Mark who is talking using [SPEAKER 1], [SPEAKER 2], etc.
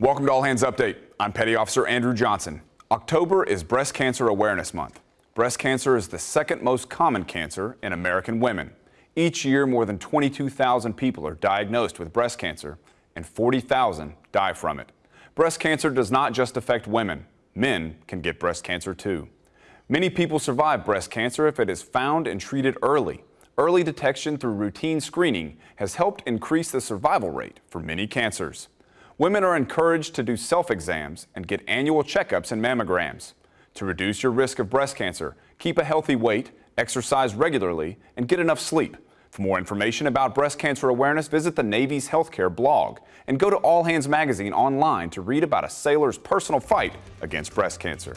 [SPEAKER 1] Welcome to All Hands Update. I'm Petty Officer Andrew Johnson. October is Breast Cancer Awareness Month. Breast cancer is the second most common cancer in American women. Each year, more than 22,000 people are diagnosed with breast cancer and 40,000 die from it. Breast cancer does not just affect women. Men can get breast cancer too. Many people survive breast cancer if it is found and treated early. Early detection through routine screening has helped increase the survival rate for many cancers. Women are encouraged to do self-exams and get annual checkups and mammograms. To reduce your risk of breast cancer, keep a healthy weight, exercise regularly, and get enough sleep. For more information about breast cancer awareness, visit the Navy's healthcare blog and go to All Hands Magazine online to read about a sailor's personal fight against breast cancer.